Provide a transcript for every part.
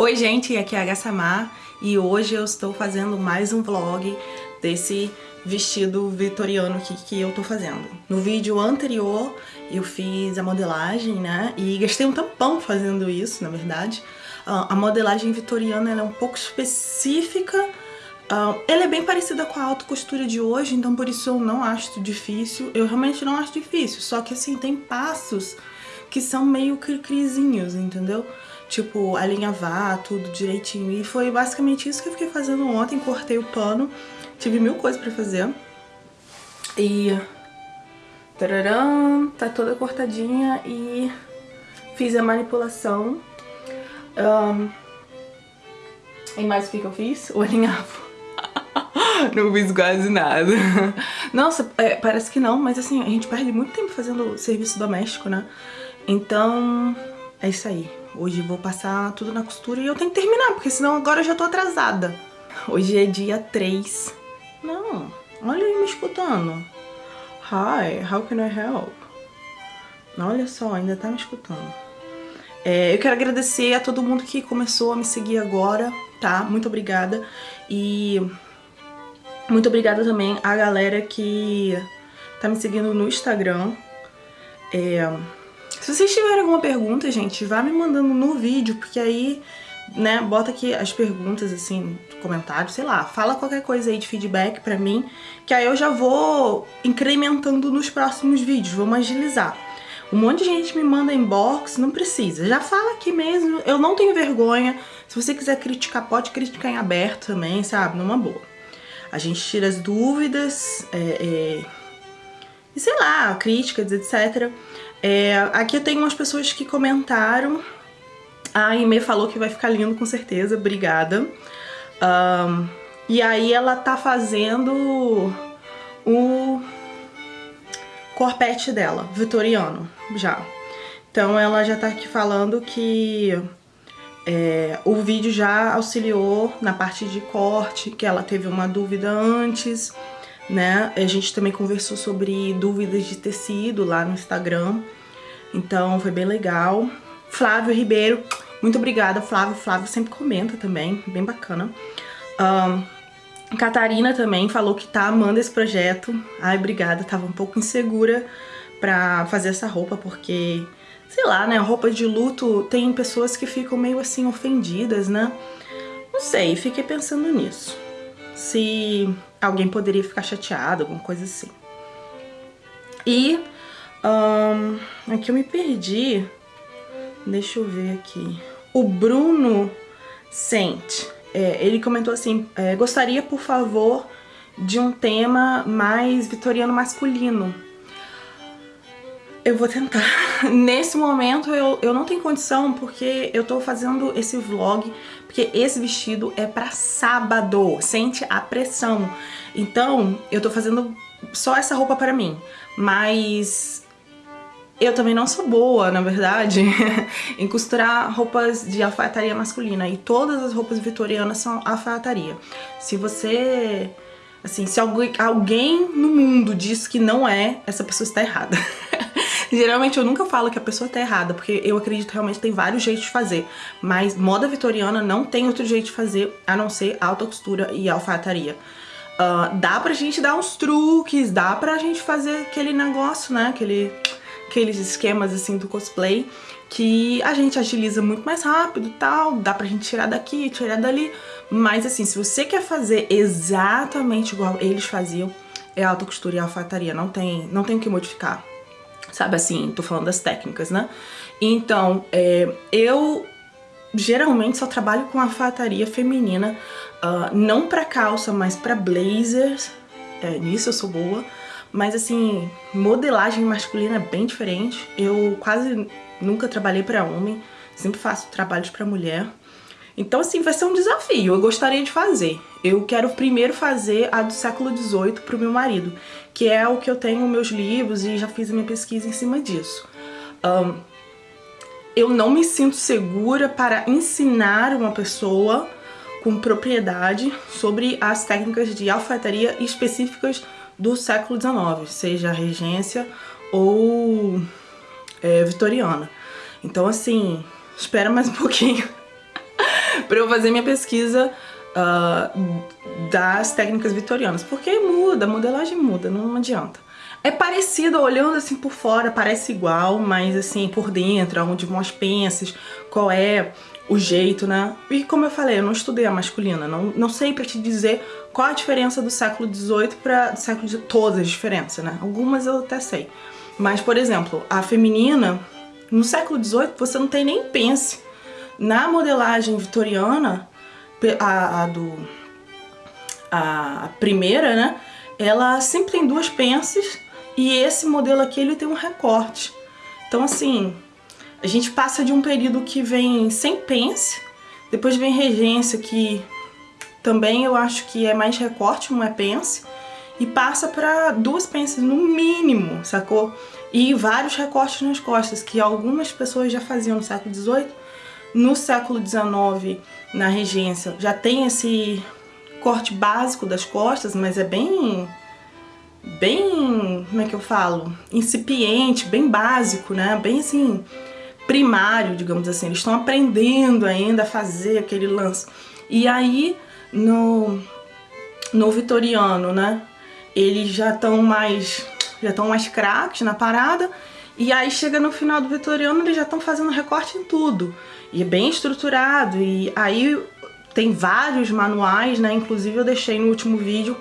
Oi gente, aqui é a Gassamar e hoje eu estou fazendo mais um vlog desse vestido vitoriano que, que eu tô fazendo. No vídeo anterior eu fiz a modelagem, né, e gastei um tampão fazendo isso, na verdade. Uh, a modelagem vitoriana é um pouco específica, uh, ela é bem parecida com a alta costura de hoje, então por isso eu não acho difícil. Eu realmente não acho difícil, só que assim, tem passos que são meio cricrizinhos, entendeu? Tipo, alinhavar tudo direitinho. E foi basicamente isso que eu fiquei fazendo ontem, cortei o pano, tive mil coisas pra fazer. E... Tararam, tá toda cortadinha e fiz a manipulação. Um, e mais o que, que eu fiz? O alinhavo. não fiz quase nada. Nossa, é, parece que não, mas assim, a gente perde muito tempo fazendo serviço doméstico, né? Então, é isso aí. Hoje vou passar tudo na costura e eu tenho que terminar, porque senão agora eu já tô atrasada. Hoje é dia 3. Não, olha aí me escutando. Hi, how can I help? Olha só, ainda tá me escutando. É, eu quero agradecer a todo mundo que começou a me seguir agora, tá? Muito obrigada. E muito obrigada também a galera que tá me seguindo no Instagram. É, se vocês tiverem alguma pergunta, gente, vá me mandando no vídeo, porque aí, né, bota aqui as perguntas, assim, comentários, sei lá, fala qualquer coisa aí de feedback pra mim, que aí eu já vou incrementando nos próximos vídeos, vamos agilizar. Um monte de gente me manda inbox, não precisa, já fala aqui mesmo, eu não tenho vergonha, se você quiser criticar, pode criticar em aberto também, sabe, numa boa. A gente tira as dúvidas, é, é, e sei lá, críticas, etc., é, aqui tem umas pessoas que comentaram. A Aime falou que vai ficar lindo com certeza, obrigada. Um, e aí ela tá fazendo o corpete dela, vitoriano, já. Então ela já tá aqui falando que é, o vídeo já auxiliou na parte de corte, que ela teve uma dúvida antes, né? A gente também conversou sobre dúvidas de tecido lá no Instagram, então foi bem legal. Flávio Ribeiro, muito obrigada, Flávio. Flávio sempre comenta também, bem bacana. Um, Catarina também falou que tá amando esse projeto. Ai, obrigada, tava um pouco insegura pra fazer essa roupa, porque, sei lá, né, roupa de luto tem pessoas que ficam meio assim ofendidas, né? Não sei, fiquei pensando nisso. Se alguém poderia ficar chateado, alguma coisa assim. E um, aqui eu me perdi. Deixa eu ver aqui. O Bruno Sente, é, ele comentou assim, é, gostaria, por favor, de um tema mais vitoriano masculino. Eu vou tentar. Nesse momento eu, eu não tenho condição porque eu tô fazendo esse vlog, porque esse vestido é pra sábado, sente a pressão. Então eu tô fazendo só essa roupa pra mim, mas eu também não sou boa, na verdade, em costurar roupas de alfaiataria masculina. E todas as roupas vitorianas são alfaiataria. Se você... Assim, se alguém, no mundo diz que não é, essa pessoa está errada. Geralmente eu nunca falo que a pessoa está errada, porque eu acredito realmente tem vários jeitos de fazer. Mas moda vitoriana não tem outro jeito de fazer, a não ser alta costura e alfaiataria. Uh, dá pra gente dar uns truques, dá pra gente fazer aquele negócio, né, aquele aqueles esquemas assim do cosplay que a gente agiliza muito mais rápido tal, dá pra gente tirar daqui, tirar dali, mas assim, se você quer fazer exatamente igual eles faziam, é alta costura e alfaiataria, não tem, não tem o que modificar, sabe assim, tô falando das técnicas, né? Então, é, eu geralmente só trabalho com alfaiataria feminina, uh, não pra calça, mas pra blazers, é, nisso eu sou boa, mas assim, modelagem masculina é bem diferente. Eu quase nunca trabalhei pra homem, sempre faço trabalhos pra mulher. Então assim, vai ser um desafio, eu gostaria de fazer. Eu quero primeiro fazer a do século XVIII pro meu marido, que é o que eu tenho meus livros e já fiz a minha pesquisa em cima disso. Um, eu não me sinto segura para ensinar uma pessoa com propriedade sobre as técnicas de alfaiataria específicas do século XIX, seja regência ou é, vitoriana. Então assim, espera mais um pouquinho pra eu fazer minha pesquisa uh, das técnicas vitorianas. Porque muda, a modelagem muda, não adianta. É parecido, olhando assim por fora, parece igual, mas assim, por dentro, onde vão as pences, qual é o jeito, né? E como eu falei, eu não estudei a masculina, não, não sei pra te dizer qual a diferença do século XVIII para do século XVIII, todas as diferenças, né? Algumas eu até sei. Mas, por exemplo, a feminina, no século XVIII você não tem nem pence. Na modelagem vitoriana, a, a do... a primeira, né? Ela sempre tem duas pences e esse modelo aqui ele tem um recorte. Então, assim, a gente passa de um período que vem sem pence, depois vem regência, que também eu acho que é mais recorte, não é pence, e passa para duas pences no mínimo, sacou? E vários recortes nas costas, que algumas pessoas já faziam no século XVIII. No século XIX, na regência, já tem esse corte básico das costas, mas é bem bem, como é que eu falo, incipiente, bem básico, né? Bem assim, primário, digamos assim. Eles estão aprendendo ainda a fazer aquele lance. E aí, no, no vitoriano, né, eles já estão mais, já estão mais craques na parada. E aí chega no final do vitoriano, eles já estão fazendo recorte em tudo. E é bem estruturado. E aí tem vários manuais, né? Inclusive eu deixei no último vídeo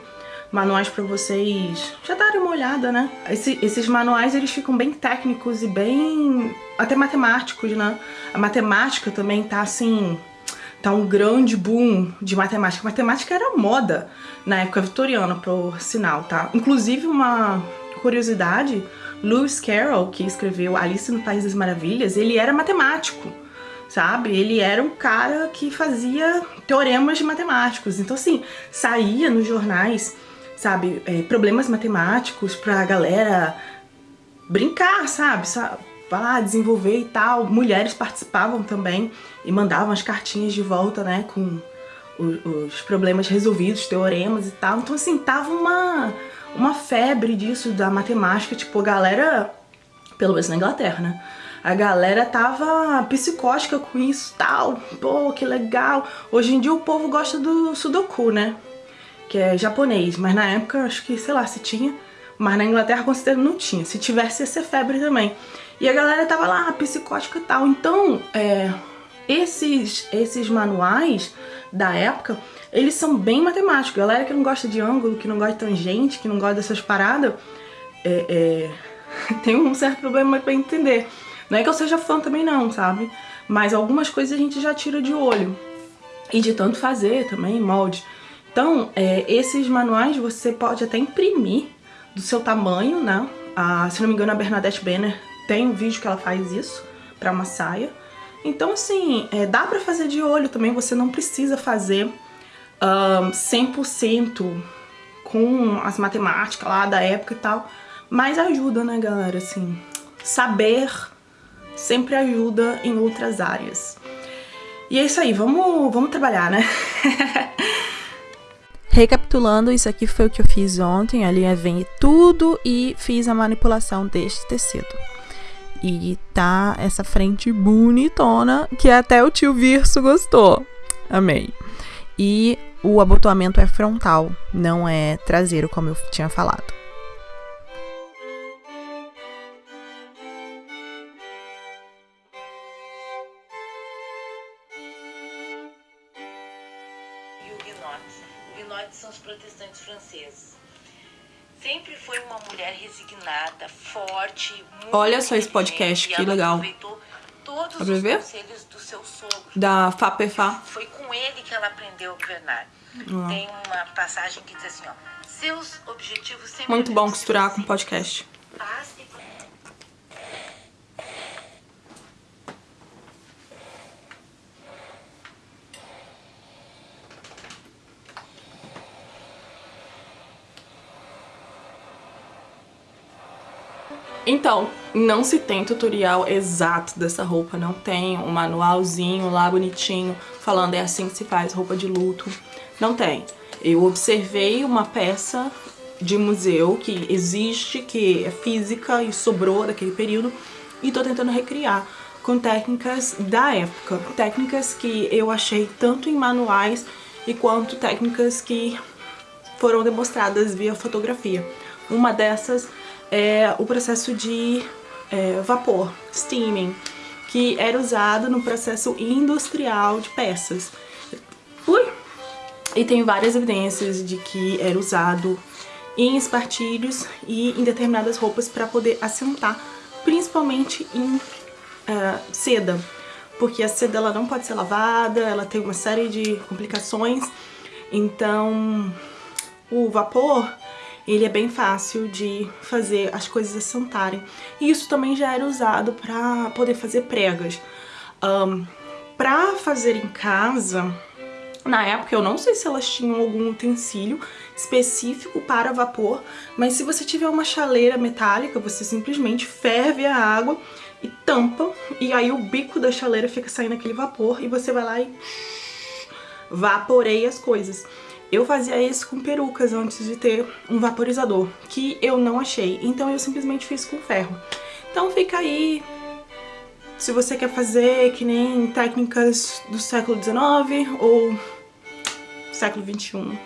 manuais para vocês já darem uma olhada, né? Esse, esses manuais, eles ficam bem técnicos e bem... até matemáticos, né? A matemática também tá assim... Tá um grande boom de matemática. matemática era moda na época vitoriana, por sinal, tá? Inclusive, uma curiosidade, Lewis Carroll, que escreveu Alice no País das Maravilhas, ele era matemático sabe? Ele era um cara que fazia teoremas matemáticos. Então, assim, saía nos jornais sabe, é, problemas matemáticos pra galera brincar, sabe? lá, desenvolver e tal. Mulheres participavam também e mandavam as cartinhas de volta, né, com os problemas resolvidos, teoremas e tal. Então, assim, tava uma, uma febre disso, da matemática, tipo, a galera, pelo menos na Inglaterra, né? A galera tava psicótica com isso tal, pô, que legal. Hoje em dia o povo gosta do sudoku, né? que é japonês, mas na época acho que, sei lá, se tinha, mas na Inglaterra considero não tinha, se tivesse ia ser febre também. E a galera tava lá, psicótica e tal, então é, esses, esses manuais da época, eles são bem matemáticos. Galera que não gosta de ângulo, que não gosta de tangente, que não gosta dessas paradas, é, é, tem um certo problema pra entender. Não é que eu seja fã também não, sabe? Mas algumas coisas a gente já tira de olho. E de tanto fazer também, molde. Então, é, esses manuais você pode até imprimir do seu tamanho, né? A, se não me engano, a Bernadette Benner tem um vídeo que ela faz isso para uma saia. Então, assim, é, dá pra fazer de olho também, você não precisa fazer um, 100% com as matemáticas lá da época e tal, mas ajuda, né, galera, assim, saber sempre ajuda em outras áreas. E é isso aí, vamos, vamos trabalhar, né? Recapitulando, isso aqui foi o que eu fiz ontem, ali vem tudo e fiz a manipulação deste tecido. E tá essa frente bonitona, que até o tio Virso gostou. Amei. E o abotoamento é frontal, não é traseiro, como eu tinha falado. Resignada, forte, Olha só esse podcast, que legal. Todos os ver? conselhos do seu sogro. Da FAPEFA. Foi com ele que ela aprendeu a governar. Uhum. Tem uma passagem que diz assim, ó. Seus objetivos sempre Muito bom costurar com podcast. Paz Então, não se tem tutorial exato dessa roupa, não tem um manualzinho lá bonitinho falando é assim que se faz roupa de luto, não tem. Eu observei uma peça de museu que existe, que é física e sobrou daquele período e tô tentando recriar com técnicas da época. Técnicas que eu achei tanto em manuais e quanto técnicas que foram demonstradas via fotografia. Uma dessas é o processo de é, vapor, steaming, que era usado no processo industrial de peças. Ui! E tem várias evidências de que era usado em espartilhos e em determinadas roupas para poder assentar, principalmente em uh, seda, porque a seda ela não pode ser lavada, ela tem uma série de complicações, então o vapor ele é bem fácil de fazer as coisas assentarem. E isso também já era usado para poder fazer pregas. Um, para fazer em casa, na época eu não sei se elas tinham algum utensílio específico para vapor, mas se você tiver uma chaleira metálica, você simplesmente ferve a água e tampa, e aí o bico da chaleira fica saindo aquele vapor e você vai lá e vaporeia as coisas. Eu fazia isso com perucas antes de ter um vaporizador, que eu não achei, então eu simplesmente fiz com ferro. Então fica aí, se você quer fazer que nem técnicas do século XIX ou século XXI.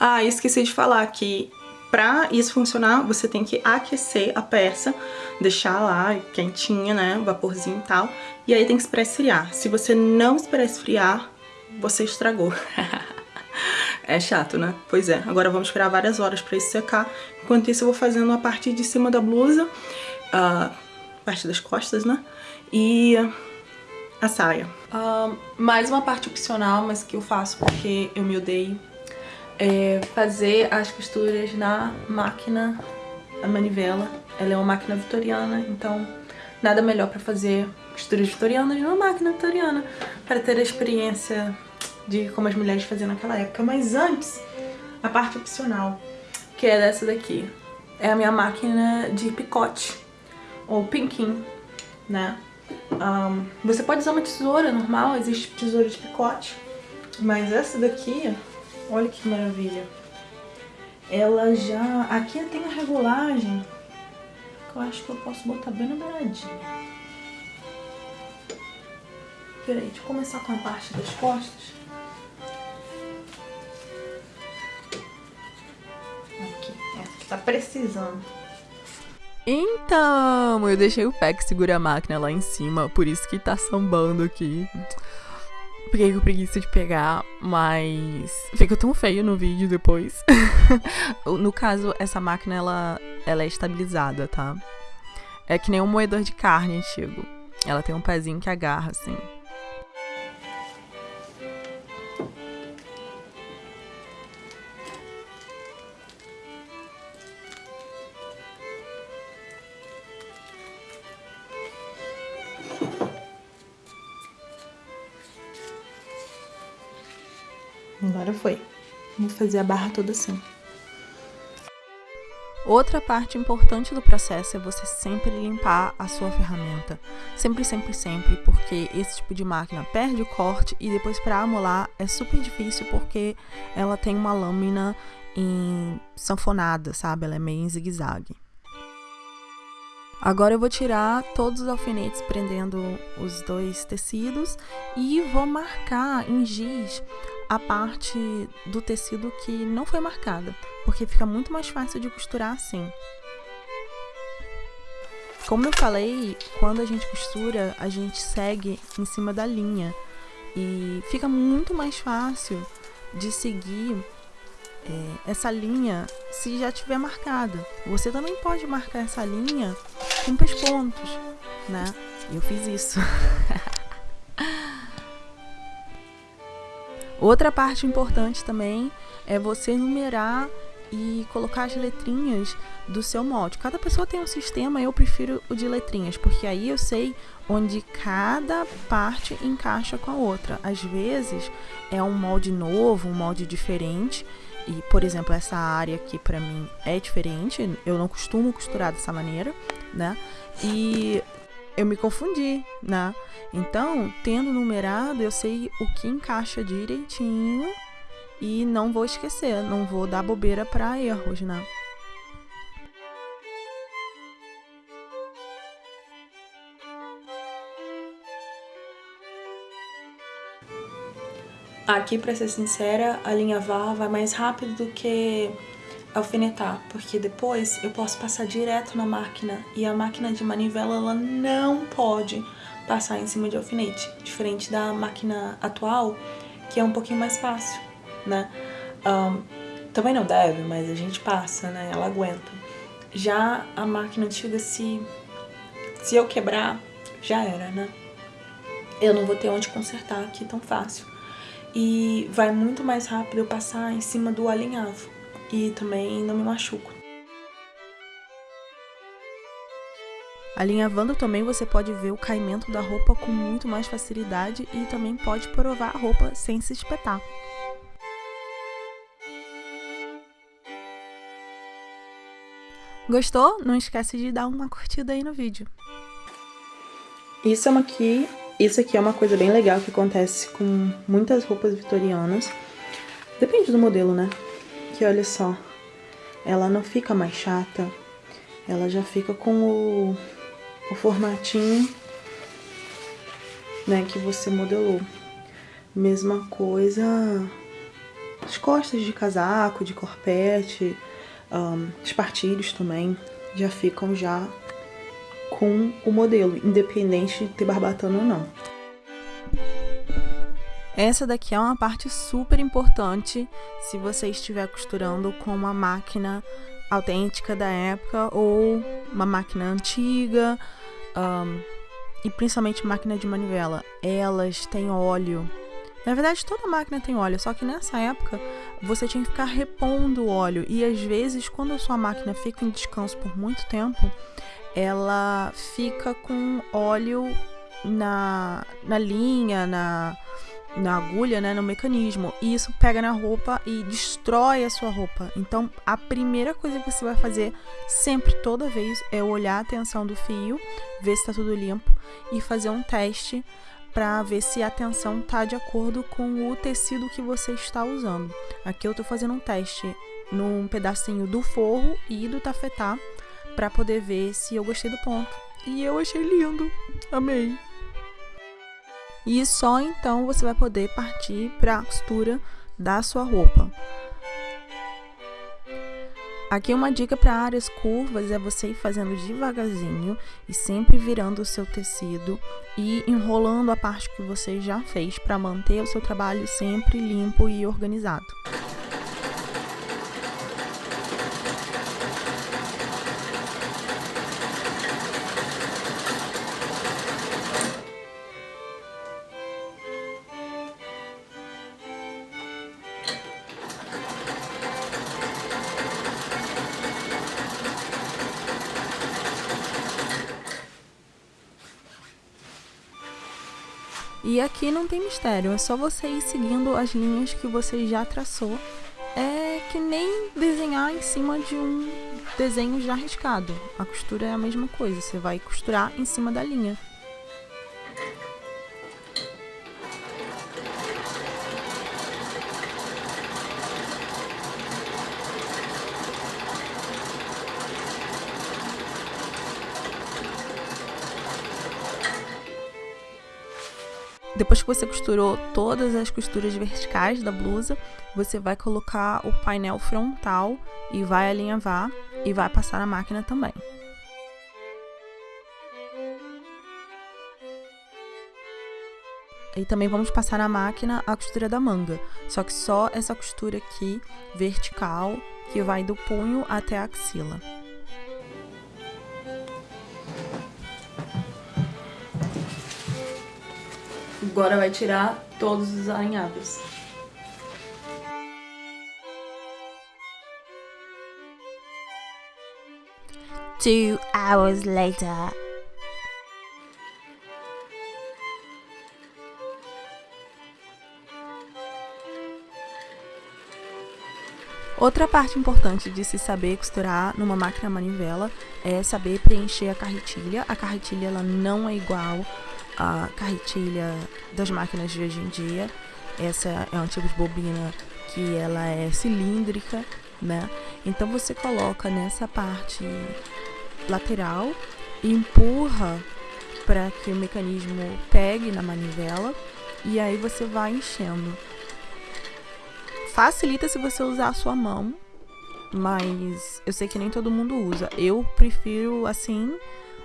Ah, esqueci de falar que pra isso funcionar, você tem que aquecer a peça, deixar lá quentinha, né, vaporzinho e tal, e aí tem que esperar esfriar. Se você não esperar esfriar, você estragou. é chato, né? Pois é, agora vamos esperar várias horas pra isso secar. Enquanto isso eu vou fazendo a parte de cima da blusa, a parte das costas, né, e a saia. Uh, mais uma parte opcional, mas que eu faço porque eu me odeio é fazer as costuras na máquina, a manivela. Ela é uma máquina vitoriana, então nada melhor para fazer costuras vitorianas numa máquina vitoriana, para ter a experiência de como as mulheres faziam naquela época. Mas antes, a parte opcional, que é dessa daqui. É a minha máquina de picote, ou pinking, né? Um, você pode usar uma tesoura normal, existe tesoura de picote, mas essa daqui Olha que maravilha. Ela já... Aqui tem a regulagem. Que eu acho que eu posso botar bem na beiradinha. Peraí, deixa eu começar com a parte das costas. Aqui, essa que tá precisando. Então, eu deixei o pé que segura a máquina lá em cima, por isso que tá sambando aqui. Fiquei com preguiça de pegar, mas ficou tão feio no vídeo depois. no caso, essa máquina, ela, ela é estabilizada, tá? É que nem um moedor de carne antigo. Ela tem um pezinho que agarra, assim. Agora foi. Vou fazer a barra toda assim. Outra parte importante do processo é você sempre limpar a sua ferramenta. Sempre, sempre, sempre, porque esse tipo de máquina perde o corte e depois para amolar é super difícil porque ela tem uma lâmina em sanfonada, sabe? Ela é meio em zigue-zague. Agora eu vou tirar todos os alfinetes prendendo os dois tecidos e vou marcar em giz a parte do tecido que não foi marcada, porque fica muito mais fácil de costurar assim. Como eu falei, quando a gente costura, a gente segue em cima da linha e fica muito mais fácil de seguir é, essa linha se já tiver marcada. Você também pode marcar essa linha com pespontos, né? Eu fiz isso. Outra parte importante também é você numerar e colocar as letrinhas do seu molde. Cada pessoa tem um sistema, eu prefiro o de letrinhas, porque aí eu sei onde cada parte encaixa com a outra. Às vezes é um molde novo, um molde diferente, e por exemplo, essa área aqui para mim é diferente, eu não costumo costurar dessa maneira, né? E eu me confundi, né? Então, tendo numerado, eu sei o que encaixa direitinho e não vou esquecer, não vou dar bobeira para erros, né? Aqui, para ser sincera, a linha VAR vai mais rápido do que alfinetar, porque depois eu posso passar direto na máquina e a máquina de manivela ela não pode passar em cima de alfinete, diferente da máquina atual, que é um pouquinho mais fácil, né? Um, também não deve, mas a gente passa, né? Ela aguenta. Já a máquina antiga, se, se eu quebrar, já era, né? Eu não vou ter onde consertar aqui tão fácil. E vai muito mais rápido eu passar em cima do alinhavo. E também não me machuco. Alinhavando também você pode ver o caimento da roupa com muito mais facilidade e também pode provar a roupa sem se espetar. Gostou? Não esquece de dar uma curtida aí no vídeo. Isso é uma aqui, isso aqui é uma coisa bem legal que acontece com muitas roupas vitorianas. Depende do modelo, né? Que olha só, ela não fica mais chata, ela já fica com o o formatinho né, que você modelou. Mesma coisa as costas de casaco, de corpete, um, espartilhos também já ficam já com o modelo, independente de ter barbatana ou não. Essa daqui é uma parte super importante se você estiver costurando com uma máquina autêntica da época ou uma máquina antiga um, e principalmente máquina de manivela. Elas têm óleo. Na verdade, toda máquina tem óleo, só que nessa época você tinha que ficar repondo o óleo e às vezes quando a sua máquina fica em descanso por muito tempo, ela fica com óleo na, na linha, na, na agulha, né, no mecanismo, e isso pega na roupa e destrói a sua roupa. Então, a primeira coisa que você vai fazer sempre, toda vez, é olhar a tensão do fio, ver se está tudo limpo e fazer um teste para ver se a tensão está de acordo com o tecido que você está usando. Aqui eu estou fazendo um teste num pedacinho do forro e do tafetá para poder ver se eu gostei do ponto. E eu achei lindo. Amei e só então você vai poder partir para a costura da sua roupa. Aqui uma dica para áreas curvas é você ir fazendo devagarzinho e sempre virando o seu tecido e enrolando a parte que você já fez para manter o seu trabalho sempre limpo e organizado. E aqui não tem mistério, é só você ir seguindo as linhas que você já traçou. É que nem desenhar em cima de um desenho já riscado. A costura é a mesma coisa, você vai costurar em cima da linha. Que você costurou todas as costuras verticais da blusa, você vai colocar o painel frontal e vai alinhavar e vai passar na máquina também. E também vamos passar na máquina a costura da manga, só que só essa costura aqui vertical que vai do punho até a axila. Agora vai tirar todos os alinhados. Two hours later. Outra parte importante de se saber costurar numa máquina manivela é saber preencher a carretilha. A carretilha ela não é igual a carretilha das máquinas de hoje em dia. Essa é um tipo de bobina que ela é cilíndrica, né? Então você coloca nessa parte lateral e empurra para que o mecanismo pegue na manivela e aí você vai enchendo. Facilita se você usar a sua mão, mas eu sei que nem todo mundo usa. Eu prefiro assim,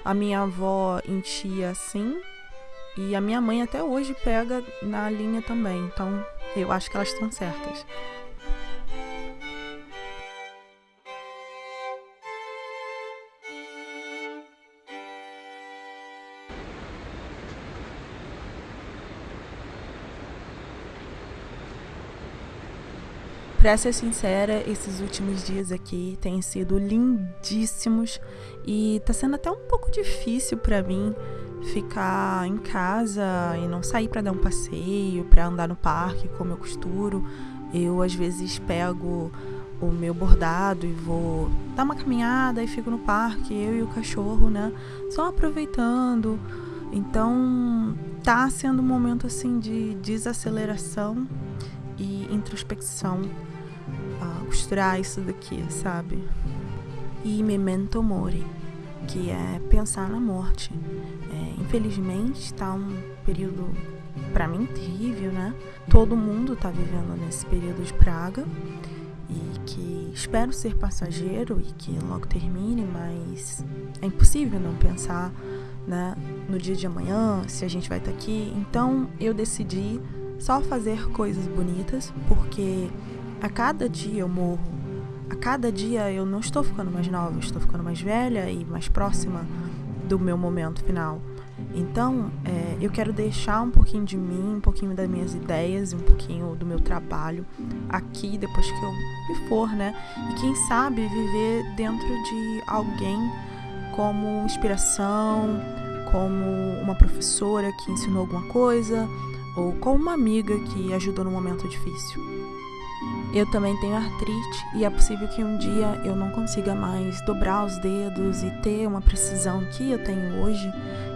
a minha avó enchia assim, e a minha mãe até hoje pega na linha também. Então eu acho que elas estão certas. Pra ser sincera, esses últimos dias aqui têm sido lindíssimos e tá sendo até um pouco difícil para mim ficar em casa e não sair para dar um passeio, para andar no parque como eu costuro. Eu às vezes pego o meu bordado e vou dar uma caminhada e fico no parque, eu e o cachorro, né? Só aproveitando. Então, tá sendo um momento assim de desaceleração e introspecção uh, costurar isso daqui, sabe? E memento mori, que é pensar na morte. É, infelizmente, está um período para mim terrível, né? Todo mundo está vivendo nesse período de praga e que espero ser passageiro e que logo termine, mas é impossível não pensar, né, no dia de amanhã, se a gente vai estar tá aqui. Então, eu decidi só fazer coisas bonitas, porque a cada dia eu morro. A cada dia eu não estou ficando mais nova, estou ficando mais velha e mais próxima do meu momento final. Então, é, eu quero deixar um pouquinho de mim, um pouquinho das minhas ideias, um pouquinho do meu trabalho aqui depois que eu me for, né? E quem sabe viver dentro de alguém como inspiração, como uma professora que ensinou alguma coisa, ou como uma amiga que ajudou no momento difícil. Eu também tenho artrite e é possível que um dia eu não consiga mais dobrar os dedos e ter uma precisão que eu tenho hoje.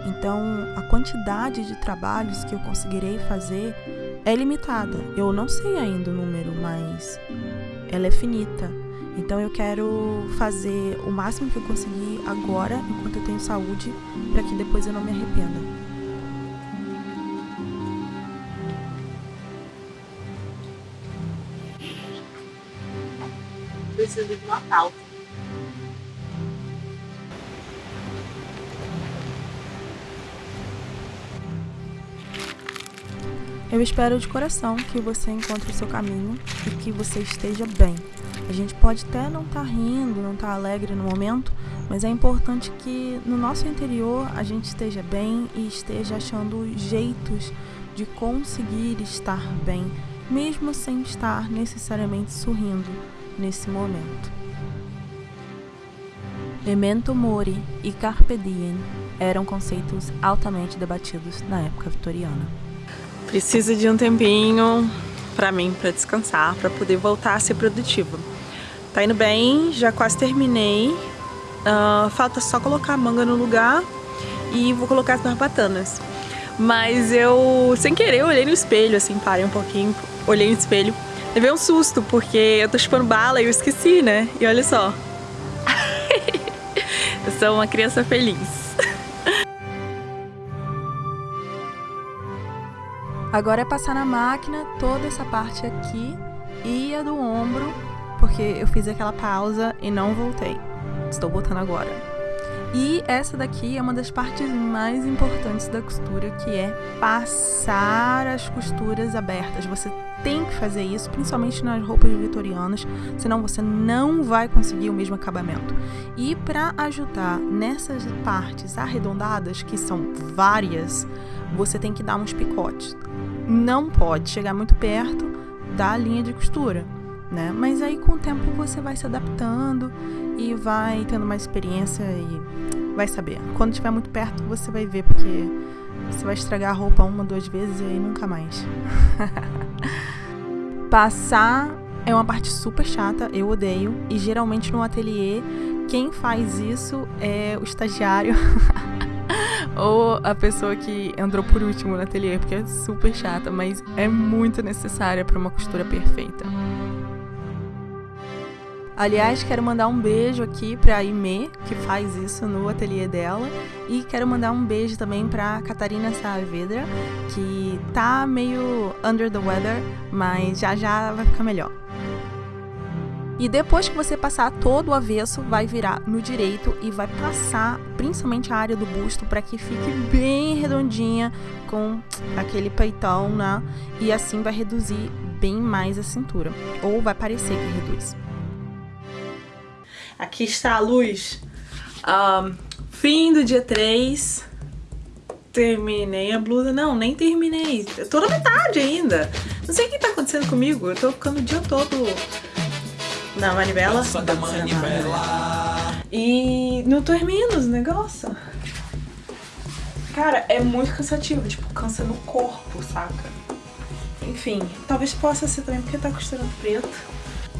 Então, a quantidade de trabalhos que eu conseguirei fazer é limitada. Eu não sei ainda o número, mas ela é finita. Então, eu quero fazer o máximo que eu conseguir agora, enquanto eu tenho saúde, para que depois eu não me arrependa. Preciso de uma. Eu espero de coração que você encontre o seu caminho e que você esteja bem. A gente pode até não estar tá rindo, não estar tá alegre no momento, mas é importante que no nosso interior a gente esteja bem e esteja achando jeitos de conseguir estar bem, mesmo sem estar necessariamente sorrindo nesse momento. Memento mori e carpe diem eram conceitos altamente debatidos na época vitoriana. Preciso de um tempinho para mim, para descansar, para poder voltar a ser produtiva. Tá indo bem, já quase terminei. Uh, falta só colocar a manga no lugar e vou colocar as barbatanas. Mas eu, sem querer, olhei no espelho, assim, parei um pouquinho, olhei no espelho Levei um susto, porque eu tô chupando bala e eu esqueci, né? E olha só. eu sou uma criança feliz. Agora é passar na máquina toda essa parte aqui e a do ombro, porque eu fiz aquela pausa e não voltei. Estou voltando agora. E essa daqui é uma das partes mais importantes da costura, que é passar as costuras abertas. Você tem que fazer isso, principalmente nas roupas vitorianas, senão você não vai conseguir o mesmo acabamento. E para ajudar nessas partes arredondadas, que são várias, você tem que dar uns picotes. Não pode chegar muito perto da linha de costura, né? Mas aí com o tempo você vai se adaptando e vai tendo mais experiência e vai saber. Quando estiver muito perto, você vai ver, porque você vai estragar a roupa uma, duas vezes e aí nunca mais. Passar é uma parte super chata, eu odeio. E geralmente no ateliê, quem faz isso é o estagiário. ou a pessoa que entrou por último no ateliê, porque é super chata, mas é muito necessária para uma costura perfeita. Aliás, quero mandar um beijo aqui pra Ime, que faz isso no ateliê dela. E quero mandar um beijo também pra Catarina Saavedra, que tá meio under the weather, mas já já vai ficar melhor. E depois que você passar todo o avesso, vai virar no direito e vai passar principalmente a área do busto para que fique bem redondinha com aquele peitão, né? E assim vai reduzir bem mais a cintura, ou vai parecer que reduz. Aqui está a luz. Um, fim do dia 3. Terminei a blusa. Não, nem terminei. Eu tô na metade ainda. Não sei o que tá acontecendo comigo. Eu tô ficando o dia todo na manivela. Da manivela. E não termino os negócios. Cara, é muito cansativo. Tipo, cansa no corpo, saca? Enfim, talvez possa ser também porque tá costurando preto.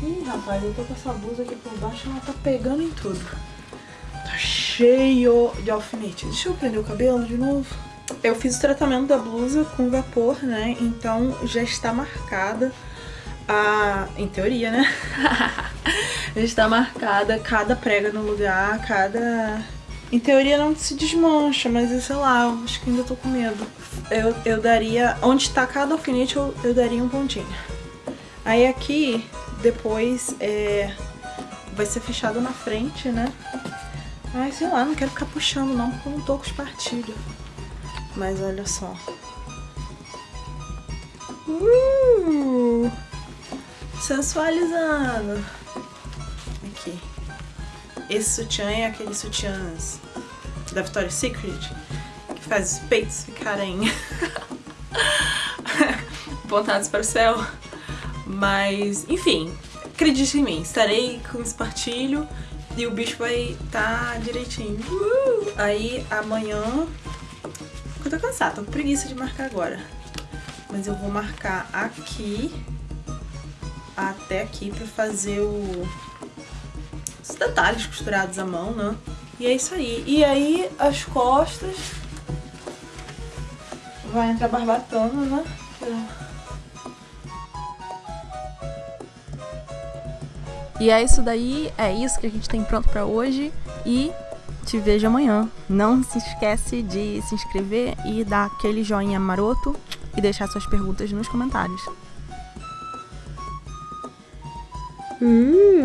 Ih, rapaz, eu tô com essa blusa aqui por baixo, ela tá pegando em tudo. Tá cheio de alfinete. Deixa eu prender o cabelo de novo. Eu fiz o tratamento da blusa com vapor, né? Então já está marcada a... Em teoria, né? já está marcada cada prega no lugar, cada... Em teoria não se desmancha, mas sei lá, acho que ainda tô com medo. Eu, eu daria... Onde está cada alfinete, eu, eu daria um pontinho. Aí aqui depois é, vai ser fechado na frente, né? Ai, sei lá, não quero ficar puxando não, porque eu não tô com espartilho. Mas olha só. Uh, sensualizando. Aqui. Esse sutiã é aqueles sutiãs da Victoria's Secret que faz os peitos ficarem apontados para o céu. Mas, enfim, acredite em mim, estarei com espartilho e o bicho vai estar tá direitinho. Uh! Aí amanhã... Eu tô cansada, tô com preguiça de marcar agora. Mas eu vou marcar aqui até aqui pra fazer o... os detalhes costurados à mão, né? E é isso aí. E aí as costas vai entrar barbatana, né? E é isso daí, é isso que a gente tem pronto para hoje e te vejo amanhã. Não se esquece de se inscrever e dar aquele joinha maroto e deixar suas perguntas nos comentários. Hum.